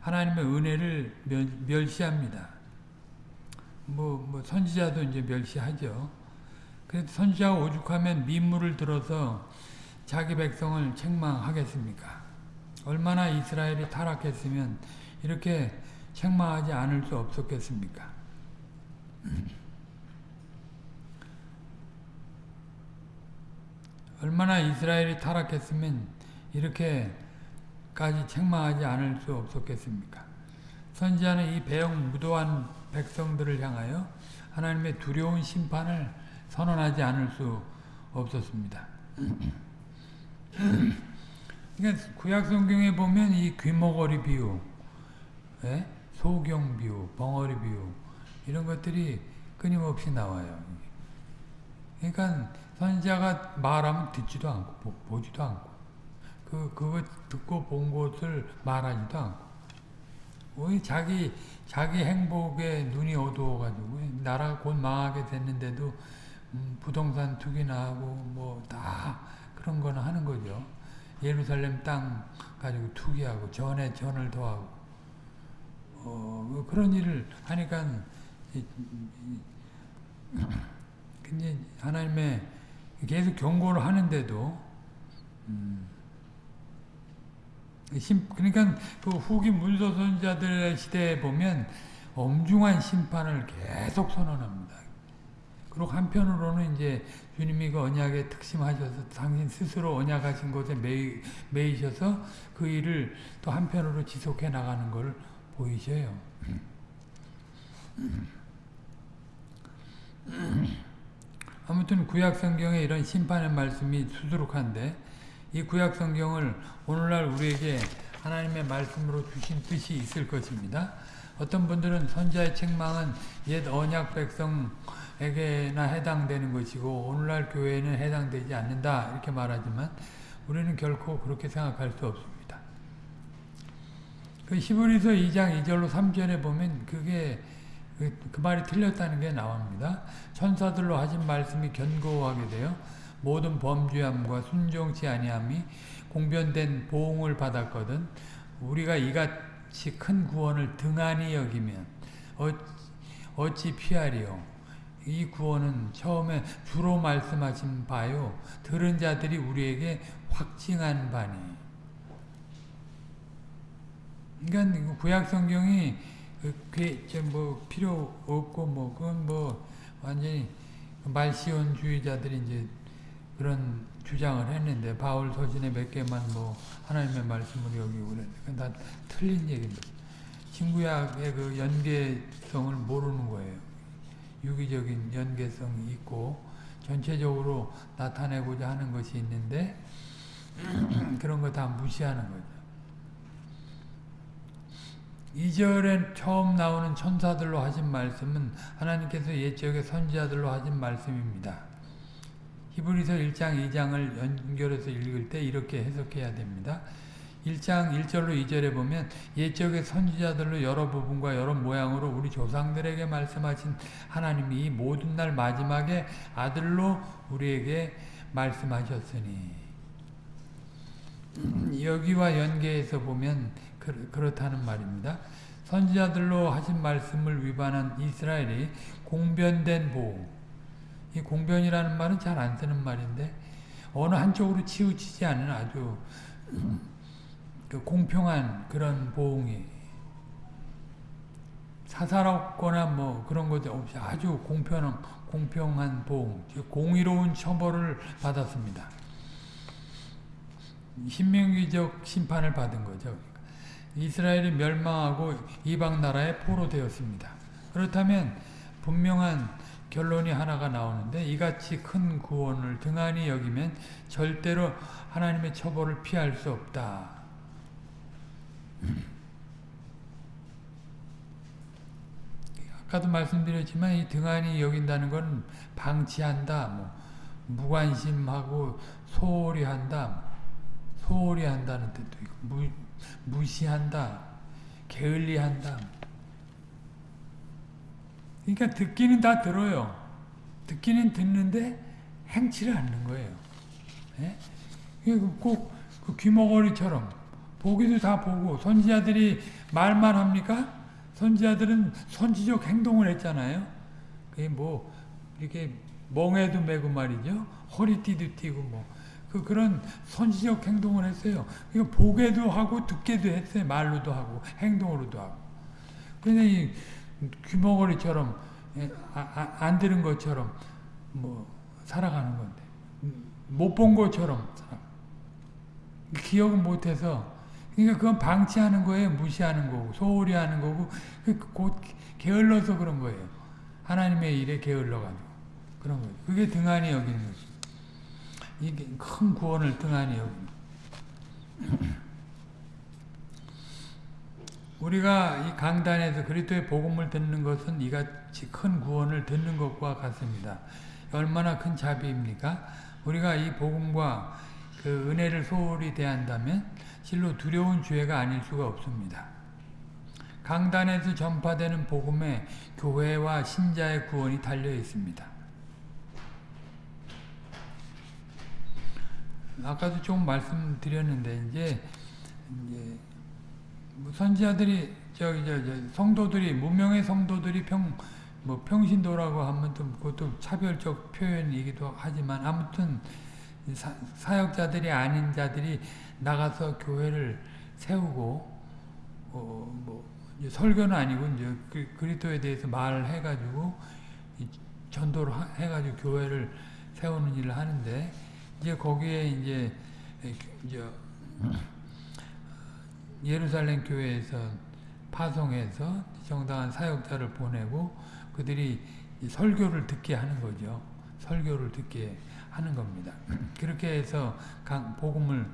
하나님의 은혜를 멸시합니다. 뭐, 뭐 선지자도 이제 멸시하죠. 그래도 선지자가 오죽하면 민물을 들어서 자기 백성을 책망하겠습니까? 얼마나 이스라엘이 타락했으면 이렇게 책망하지 않을 수 없었겠습니까? 얼마나 이스라엘이 타락했으면 이렇게까지 책망하지 않을 수 없었겠습니까? 선지자는 이 배영 무도한 백성들을 향하여 하나님의 두려운 심판을 선언하지 않을 수 없었습니다. 그러니까 구약 성경에 보면 이 귀머거리 비유, 예? 소경 비유, 벙어리 비유 이런 것들이 끊임없이 나와요. 그러니까 선지자가 말하면 듣지도 않고 보, 지도 않고 그 그거 듣고 본 것을 말하지도 않고 왜 자기 자기 행복에 눈이 어두워가지고 나라가 곧 망하게 됐는데도 음, 부동산 투기나 하고 뭐 다 그런 거는 하는 거죠. 예루살렘 땅 가지고 투기하고 전에 전을 더하고 어, 뭐 그런 일을 하니까 근데 하나님의 계속 경고를 하는데도 음, 그러니까 그 후기 문서 선자들의 시대에 보면 엄중한 심판을 계속 선언합니다. 그리고 한편으로는 이제 주님이 그 언약에 특심하셔서 당신 스스로 언약하신 것에 매이, 매이셔서 그 일을 또 한편으로 지속해 나가는 걸 보이셔요. 아무튼 구약 성경에 이런 심판의 말씀이 수두룩한데 이 구약 성경을 오늘날 우리에게 하나님의 말씀으로 주신 뜻이 있을 것입니다. 어떤 분들은 선자의 책망은 옛 언약 백성에게나 해당되는 것이고 오늘날 교회에는 해당되지 않는다 이렇게 말하지만 우리는 결코 그렇게 생각할 수 없습니다. 그 히브리서 2장 2절로 3절에 보면 그게 그, 그 말이 틀렸다는 게 나옵니다. 천사들로 하신 말씀이 견고하게 되어 모든 범죄함과 순종치 아니함이 공변된 보응을 받았거든 우리가 이같이 큰 구원을 등한히 여기면 어찌 피하리요 이 구원은 처음에 주로 말씀하신 바요. 들은 자들이 우리에게 확증한 바니. 그러니까 구약 성경이 뭐 필요 없고 뭐 그건 뭐 완전히 말시온주의자들이 이제 그런 주장을 했는데 바울 서신에 몇 개만 뭐 하나님의 말씀을 여기고 그다 틀린 얘기입니다. 신구약의 그 연계성을 모르는 거예요. 유기적인 연계성이 있고 전체적으로 나타내고자 하는 것이 있는데 그런 거 다 무시하는 거죠. 2절에 처음 나오는 천사들로 하신 말씀은 하나님께서 옛적의 선지자들로 하신 말씀입니다. 히브리서 1장 2장을 연결해서 읽을 때 이렇게 해석해야 됩니다. 1장 1절로 2절에 보면 옛적의 선지자들로 여러 부분과 여러 모양으로 우리 조상들에게 말씀하신 하나님이 모든 날 마지막에 아들로 우리에게 말씀하셨으니 여기와 연계해서 보면 그렇다는 말입니다. 선지자들로 하신 말씀을 위반한 이스라엘이 공변된 보호 이 공변이라는 말은 잘 안 쓰는 말인데 어느 한쪽으로 치우치지 않은 아주 그 공평한 그런 보응이 사사롭거나 뭐 그런 것 없이 아주 공평한 공평한 보응, 공의로운 처벌을 받았습니다. 신명기적 심판을 받은 거죠. 이스라엘이 멸망하고 이방 나라에 포로 되었습니다. 그렇다면 분명한 결론이 하나가 나오는데 이같이 큰 구원을 등한히 여기면 절대로 하나님의 처벌을 피할 수 없다. 아까도 말씀드렸지만 이 등한히 여긴다는 건 방치한다, 뭐 무관심하고 소홀히 한다, 소홀히 한다는 뜻도 있고 무, 무시한다, 게을리한다. 그러니까 듣기는 다 들어요. 듣기는 듣는데 행치를 않는 거예요. 예? 꼭 그 귀머거리처럼 보기도 다 보고 선지자들이 말만 합니까? 선지자들은 선지적 행동을 했잖아요. 그게 뭐 이렇게 멍에도 매고 말이죠. 허리띠도 띠고 뭐 그, 그런 선지적 행동을 했어요. 이거 보게도 하고 듣게도 했어요. 말로도 하고 행동으로도 하고. 근데 이 귀머거리처럼 예, 아, 아, 안 들은 것처럼 뭐 살아가는 건데 못 본 것처럼 기억은 못해서 그러니까 그건 방치하는 거예요. 무시하는 거고 소홀히 하는 거고 그곧 게을러서 그런 거예요. 하나님의 일에 게을러가지고 그런 거예요. 그게 등한히 여기는 거죠. 이게 큰 구원을 등한히 여기는 우리가 이 강단에서 그리스도의 복음을 듣는 것은 이같이 큰 구원을 듣는 것과 같습니다. 얼마나 큰 자비입니까? 우리가 이 복음과 그 은혜를 소홀히 대한다면 실로 두려운 죄가 아닐 수가 없습니다. 강단에서 전파되는 복음에 교회와 신자의 구원이 달려 있습니다. 아까도 좀 말씀드렸는데 이제, 이제 뭐 선지자들이 저기 저, 저 성도들이 문명의 성도들이 평 뭐 평신도라고 하면 또 그것도 차별적 표현이기도 하지만 아무튼 사, 역자들이 아닌 자들이 나가서 교회를 세우고 어, 뭐 설교는 아니고 이제 그, 그리스도에 대해서 말을 해가지고 전도를 해 가지고 교회를 세우는 일을 하는데 이제 거기에 이제 이제 예루살렘 교회에서 파송해서 정당한 사역자를 보내고 그들이 설교를 듣게 하는 거죠. 설교를 듣게 하는 겁니다. 그렇게 해서 복음을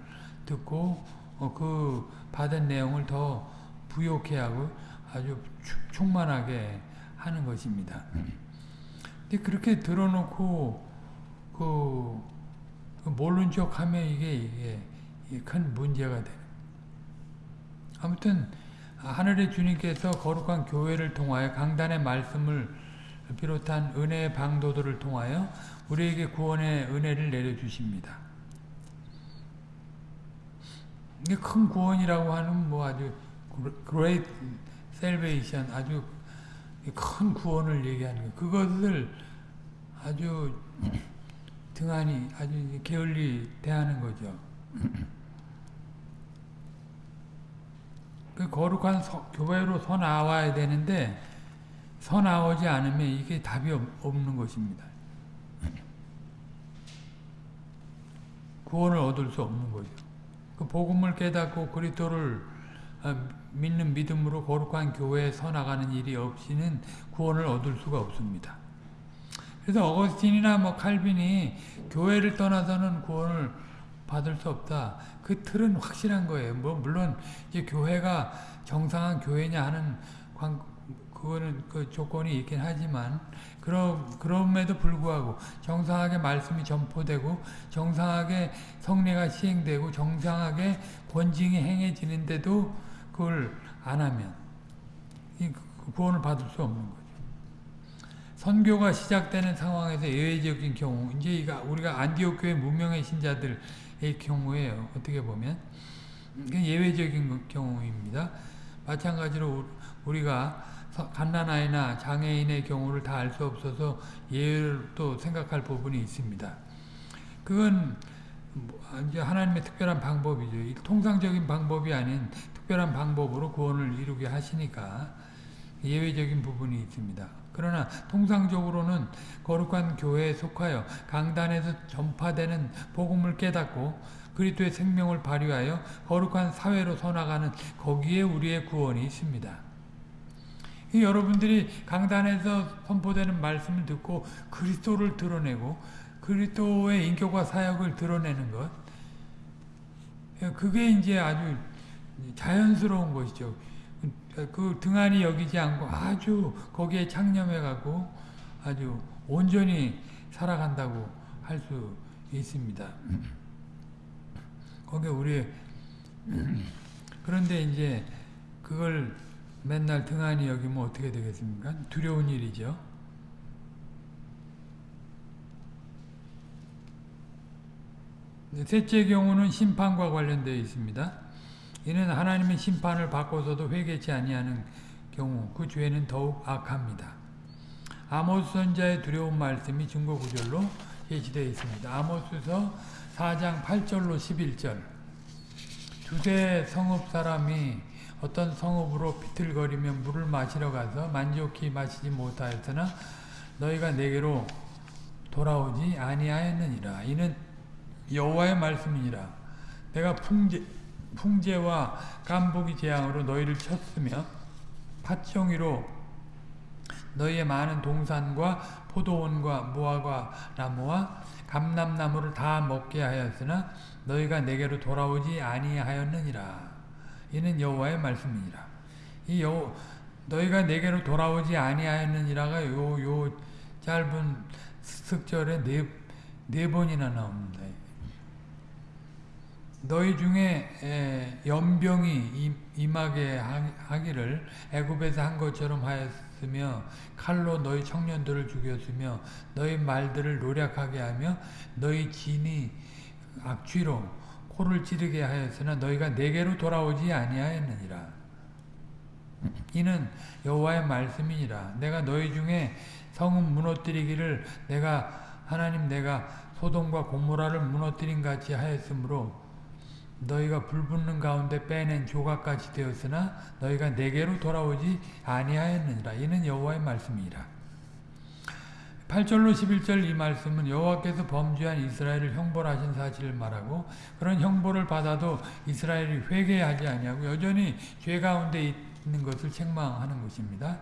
듣고 어, 그 받은 내용을 더 부욕해 하고 아주 충만하게 하는 것입니다. 근데 그렇게 들어놓고 그, 그 모른 척하면 이게 이게 큰 문제가 돼. 아무튼 하늘의 주님께서 거룩한 교회를 통하여 강단의 말씀을 비롯한 은혜의 방도들을 통하여 우리에게 구원의 은혜를 내려주십니다. 이게 큰 구원이라고 하는 뭐 아주 great salvation 아주 큰 구원을 얘기하는 거 그것을 아주 등한히 아주 게을리 대하는 거죠. 그 거룩한 서, 교회로 서 나와야 되는데 서 나오지 않으면 이게 답이 없, 없는 것입니다. 구원을 얻을 수 없는 거죠. 그 복음을 깨닫고 그리스도를 믿는 믿음으로 거룩한 교회에 서 나가는 일이 없이는 구원을 얻을 수가 없습니다. 그래서 어거스틴이나 뭐 칼빈이 교회를 떠나서는 구원을 받을 수 없다. 그 틀은 확실한 거예요. 뭐 물론 이제 교회가 정상한 교회냐 하는 관, 그거는 그 조건이 있긴 하지만 그럼 그럼에도 불구하고 정상하게 말씀이 전포되고 정상하게 성례가 시행되고 정상하게 권징이 행해지는데도 그걸 안 하면 그 구원을 받을 수 없는 거죠. 선교가 시작되는 상황에서 예외적인 경우 이제 우리가 안디옥 교회 무명의 신자들 의 경우에요. 어떻게 보면 예외적인 경우입니다. 마찬가지로 우리가 갓난아이나 장애인의 경우를 다 알 수 없어서 예외를 또 생각할 부분이 있습니다. 그건 뭐 이제 하나님의 특별한 방법이죠. 통상적인 방법이 아닌 특별한 방법으로 구원을 이루게 하시니까 예외적인 부분이 있습니다. 그러나 통상적으로는 거룩한 교회에 속하여 강단에서 전파되는 복음을 깨닫고 그리스도의 생명을 발휘하여 거룩한 사회로 서나가는 거기에 우리의 구원이 있습니다. 여러분들이 강단에서 선포되는 말씀을 듣고 그리스도를 드러내고 그리스도의 인격과 사역을 드러내는 것 그게 이제 아주 자연스러운 것이죠. 그 등한히 여기지 않고 아주 거기에 창념해가고 아주 온전히 살아간다고 할 수 있습니다. 거기 우리 그런데 이제 그걸 맨날 등한히 여기면 어떻게 되겠습니까? 두려운 일이죠. 셋째 경우는 심판과 관련되어 있습니다. 이는 하나님의 심판을 받고서도 회개치 아니하는 경우 그 죄는 더욱 악합니다. 아모스 선자의 두려운 말씀이 증거 구절로 제시되어 있습니다. 아모스서 4장 8절로 11절 두세 성읍 사람이 어떤 성읍으로 비틀거리며 물을 마시러 가서 만족히 마시지 못하였으나 너희가 내게로 돌아오지 아니하였느니라. 이는 여호와의 말씀이니라. 내가 풍제, 풍제와 깐복이 재앙으로 너희를 쳤으며 팥종이로 너희의 많은 동산과 포도원과 무화과 나무와 감람나무를 다 먹게 하였으나 너희가 내게로 돌아오지 아니하였느니라. 이는 여호와의 말씀이니라. 이 여, 너희가 내게로 돌아오지 아니하였느니라가 요, 요 짧은 습절에 네, 네 번이나 나옵니다. 너희 중에 연병이 임하게 하기를 애굽에서 한 것처럼 하였으며 칼로 너희 청년들을 죽였으며 너희 말들을 노력하게 하며 너희 진이 악취로 코를 찌르게 하였으나 너희가 내게로 돌아오지 아니하였느니라. 이는 여호와의 말씀이니라. 내가 너희 중에 성은 무너뜨리기를 내가 하나님 내가 소돔과 고모라를 무너뜨린 같이 하였으므로 너희가 불붙는 가운데 빼낸 조각같이 되었으나 너희가 내게로 돌아오지 아니하였느니라. 이는 여호와의 말씀이라. 8절로 11절 이 말씀은 여호와께서 범죄한 이스라엘을 형벌하신 사실을 말하고 그런 형벌을 받아도 이스라엘이 회개하지 아니하고 여전히 죄 가운데 있는 것을 책망하는 것입니다.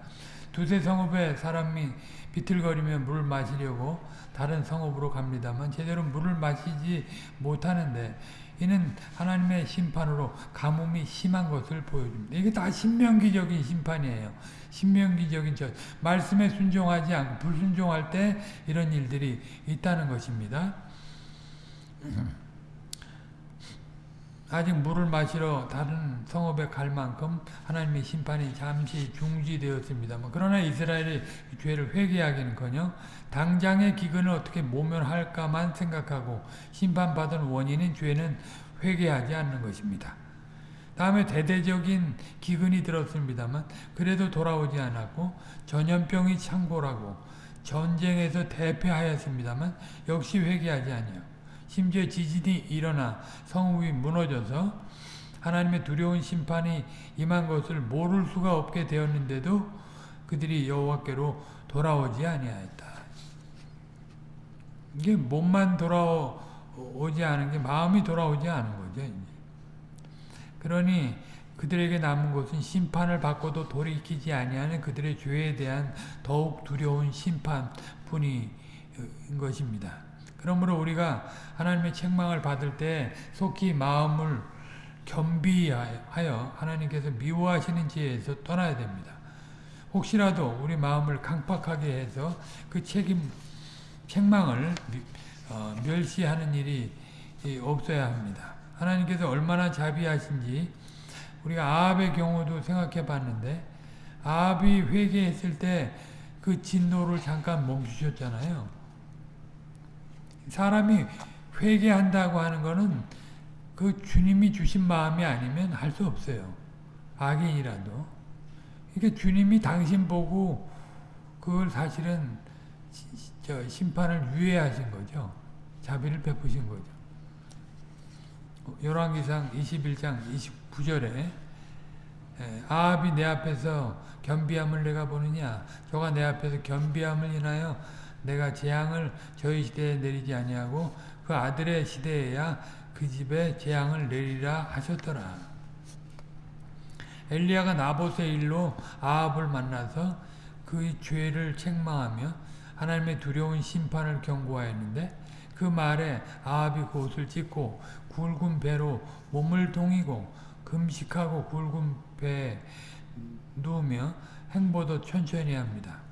두세 성읍에 사람이 비틀거리며 물을 마시려고 다른 성읍으로 갑니다만 제대로 물을 마시지 못하는데 이는 하나님의 심판으로 가뭄이 심한 것을 보여줍니다. 이게 다 신명기적인 심판이에요. 신명기적인 저 말씀에 순종하지 않고 불순종할 때 이런 일들이 있다는 것입니다. 아직 물을 마시러 다른 성읍에 갈 만큼 하나님의 심판이 잠시 중지되었습니다. 그러나 이스라엘이 죄를 회개하기는커녕 당장의 기근을 어떻게 모면할까만 생각하고 심판받은 원인인 죄는 회개하지 않는 것입니다. 다음에 대대적인 기근이 들었습니다만 그래도 돌아오지 않았고 전염병이 창궐하고 전쟁에서 대패하였습니다만 역시 회개하지 아니요. 심지어 지진이 일어나 성읍이 무너져서 하나님의 두려운 심판이 임한 것을 모를 수가 없게 되었는데도 그들이 여호와께로 돌아오지 아니하였다. 이게 몸만 돌아오지 않은 게 마음이 돌아오지 않은 거죠. 그러니 그들에게 남은 것은 심판을 받고도 돌이키지 아니하는 그들의 죄에 대한 더욱 두려운 심판뿐인 것입니다. 그러므로 우리가 하나님의 책망을 받을 때 속히 마음을 겸비하여 하나님께서 미워하시는 지혜에서 떠나야 됩니다. 혹시라도 우리 마음을 강팍하게 해서 그 책임, 책망을 어, 멸시하는 일이 없어야 합니다. 하나님께서 얼마나 자비하신지 우리가 아합의 경우도 생각해 봤는데 아합이 회개했을 때 그 진노를 잠깐 멈추셨잖아요. 사람이 회개한다고 하는 거는 그 주님이 주신 마음이 아니면 할 수 없어요. 악인이라도. 그러니까 주님이 당신 보고 그걸 사실은 심판을 유예하신 거죠. 자비를 베푸신 거죠. 열왕기상 21장 29절에 아합이 내 앞에서 겸비함을 내가 보느냐 저가 내 앞에서 겸비함을 인하여 내가 재앙을 저희 시대에 내리지 아니하고 그 아들의 시대에야 그 집에 재앙을 내리라 하셨더라. 엘리야가 나봇의 일로 아합을 만나서 그의 죄를 책망하며 하나님의 두려운 심판을 경고하였는데 그 말에 아합이 곧을 찢고 굵은 배로 몸을 동이고 금식하고 굵은 배에 누우며 행보도 천천히 합니다.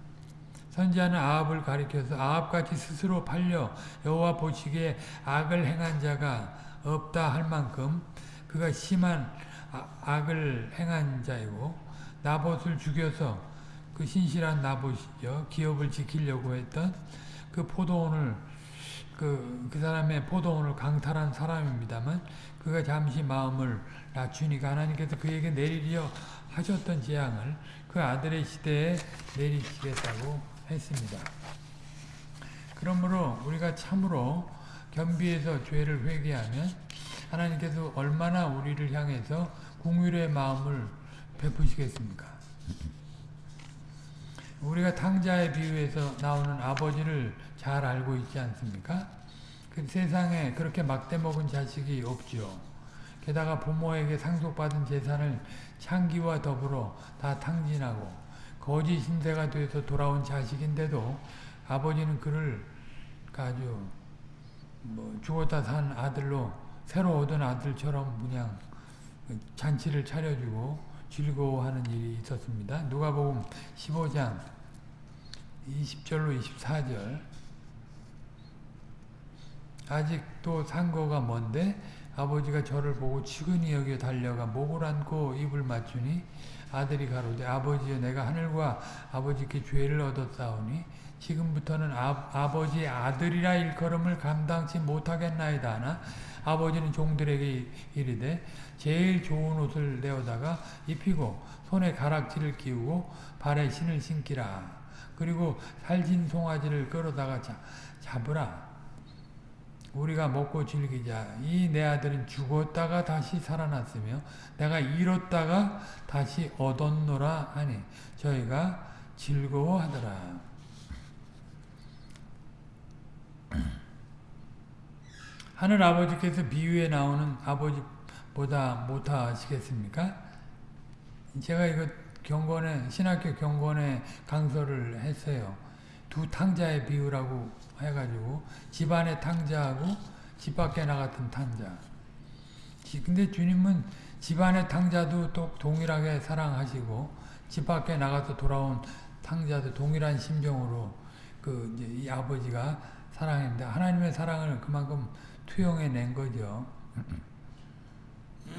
선지자는 아합을 가리켜서 아합같이 스스로 팔려 여호와 보시기에 악을 행한 자가 없다 할 만큼 그가 심한 아, 악을 행한 자이고 나봇을 죽여서 그 신실한 나봇이죠. 기업을 지키려고 했던 그 포도원을 그, 그 사람의 포도원을 강탈한 사람입니다만 그가 잠시 마음을 낮추니까 하나님께서 그에게 내리려 하셨던 재앙을 그 아들의 시대에 내리시겠다고 했습니다. 그러므로 우리가 참으로 겸비해서 죄를 회개하면 하나님께서 얼마나 우리를 향해서 궁율의 마음을 베푸시겠습니까? 우리가 탕자의 비유에서 나오는 아버지를 잘 알고 있지 않습니까? 그 세상에 그렇게 막대 먹은 자식이 없죠. 게다가 부모에게 상속받은 재산을 창기와 더불어 다 탕진하고 거짓 신세가 돼서 돌아온 자식인데도 아버지는 그를 아주 뭐 죽었다 산 아들로 새로 얻은 아들처럼 그냥 잔치를 차려주고 즐거워하는 일이 있었습니다. 누가복음 15장 20절로 24절 아직도 상고가 먼데 아버지가 저를 보고 치근히 여겨 달려가 목을 안고 입을 맞추니 아들이 가로되 아버지여 내가 하늘과 아버지께 죄를 얻었사오니 지금부터는 아, 버지의 아들이라 일컬음을 감당치 못하겠나이다 하나? 아버지는 종들에게 이르되 제일 좋은 옷을 내어다가 입히고 손에 가락지를 끼우고 발에 신을 신기라. 그리고 살진 송아지를 끌어다가 잡으라 우리가 먹고 즐기자. 이 내 아들은 죽었다가 다시 살아났으며 내가 잃었다가 다시 얻었노라 하니 저희가 즐거워하더라. 하늘 아버지께서 비유에 나오는 아버지보다 못하시겠습니까? 제가 이거 경건에 신학교 경건에 강서를 했어요. 두 탕자의 비유라고 해가지고 집안의 탕자하고 집 밖에 나갔던 탕자. 근데 주님은 집안의 탕자도 또 동일하게 사랑하시고 집 밖에 나가서 돌아온 탕자도 동일한 심정으로 그 이 아버지가 사랑합니다. 하나님의 사랑을 그만큼 투영해 낸 거죠.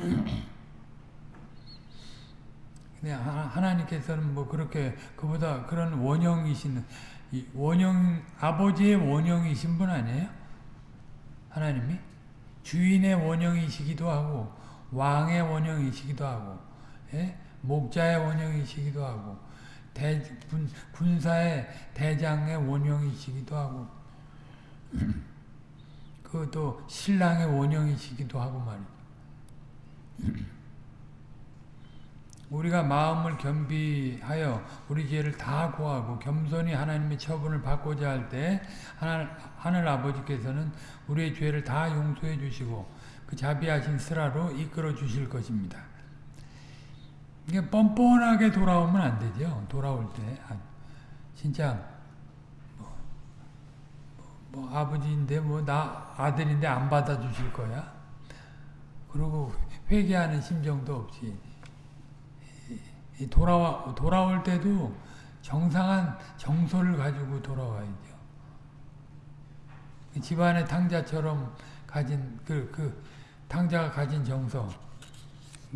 근데 하나님께서는 뭐 그렇게 그보다 그런 원형이신 원형 아버지의 원형이신 분 아니에요? 하나님이 주인의 원형이시기도 하고 왕의 원형이시기도 하고 예? 목자의 원형이시기도 하고 대, 군, 군사의 대장의 원형이시기도 하고 그또 신랑의 원형이시기도 하고 말이죠. 우리가 마음을 겸비하여 우리 죄를 다 고하고 겸손히 하나님의 처분을 받고자 할때 하늘, 하늘 아버지께서는 우리의 죄를 다 용서해 주시고 그 자비하신 스라로 이끌어 주실 것입니다. 이게 뻔뻔하게 돌아오면 안 되죠. 돌아올 때 아, 진짜 뭐, 뭐, 뭐 아버지인데 뭐 나 아들인데 안 받아주실 거야. 그리고 회개하는 심정도 없이 돌아와 돌아올 때도 정상한 정서를 가지고 돌아와야죠. 집안의 탕자처럼 가진 그, 그 탕자가 가진 정서.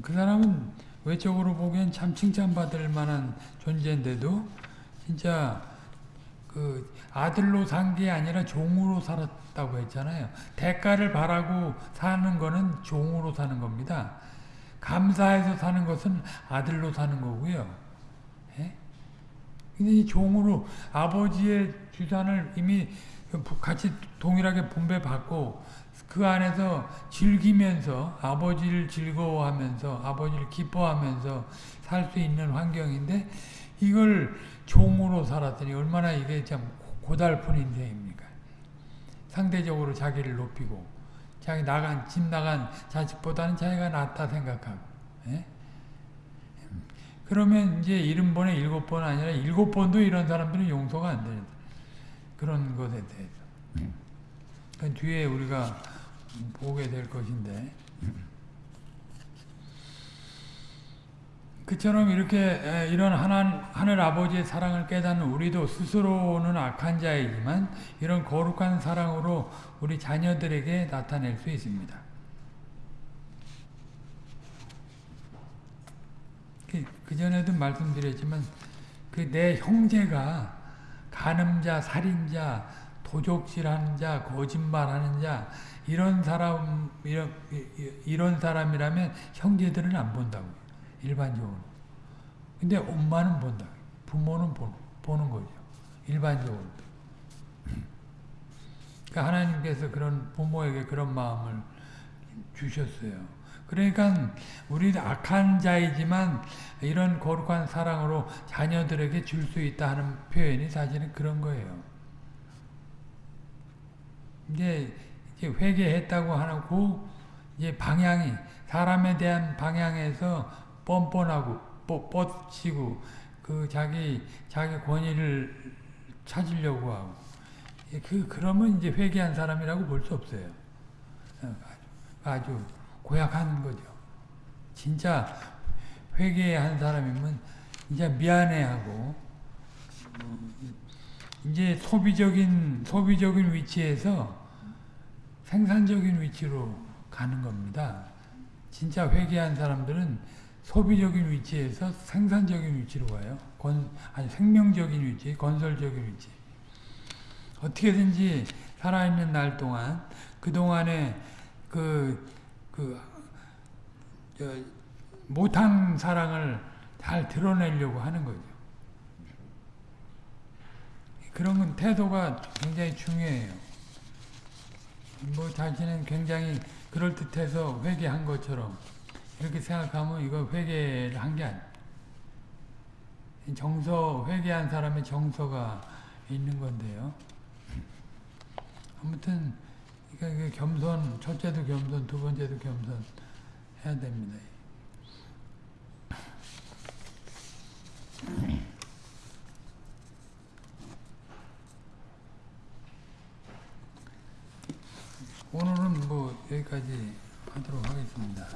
그 사람은 외적으로 보기엔 참 칭찬받을 만한 존재인데도 진짜 그 아들로 산 게 아니라 종으로 살았다고 했잖아요. 대가를 바라고 사는 거는 종으로 사는 겁니다. 감사해서 사는 것은 아들로 사는 거고요. 예? 근데 이 종으로 아버지의 주산을 이미 같이 동일하게 분배받고 그 안에서 즐기면서 아버지를 즐거워하면서 아버지를 기뻐하면서 살 수 있는 환경인데 이걸 종으로 살았더니 얼마나 이게 참 고달픈 인생입니까? 상대적으로 자기를 높이고 자기 나간 집 나간 자식보다는 자기가 낫다 생각하고 예? 그러면 이제 일흔 번에 일곱 번 아니라 일곱 번도 이런 사람들은 용서가 안 되는 그런 것에 대해서 그 뒤에 우리가 보게 될 것인데 그처럼 이렇게 이런 하나, 하늘 아버지의 사랑을 깨닫는 우리도 스스로는 악한 자이지만 이런 거룩한 사랑으로 우리 자녀들에게 나타낼 수 있습니다. 그, 그전에도 말씀드렸지만 그 내 형제가 간음자, 살인자, 도적질하는 자, 거짓말하는 자 이런 사람 이런, 이런 사람이라면 형제들은 안 본다고 일반적으로. 근데 엄마는 본다. 부모는 보는, 보는 거죠. 일반적으로. 그러니까 하나님께서 그런 부모에게 그런 마음을 주셨어요. 그러니까 우리 악한 자이지만 이런 거룩한 사랑으로 자녀들에게 줄 수 있다 하는 표현이 사실은 그런 거예요. 이제 회개했다고 하고 이제 방향이 사람에 대한 방향에서 뻔뻔하고 뻗치고 그 자기 자기 권위를 찾으려고 하고 그 그러면 이제 회개한 사람이라고 볼 수 없어요. 아주, 아주 고약한 거죠. 진짜 회개한 사람이면 이제 미안해하고 이제 소비적인 소비적인 위치에서 생산적인 위치로 가는 겁니다. 진짜 회개한 사람들은 소비적인 위치에서 생산적인 위치로 가요. 건, 아니 생명적인 위치, 건설적인 위치. 어떻게든지 살아있는 날 동안 그 동안에 그, 그, 저, 못한 사랑을 잘 드러내려고 하는 거죠. 그런 건 태도가 굉장히 중요해요. 뭐 자신은 굉장히 그럴듯해서 회개한 것처럼 이렇게 생각하면 이거 회개를 한 게 아니야. 정서, 회개한 사람의 정서가 있는 건데요. 아무튼, 그러니까 겸손, 첫째도 겸손, 두 번째도 겸손 해야 됩니다. 오늘은 뭐 여기까지 하도록 하겠습니다.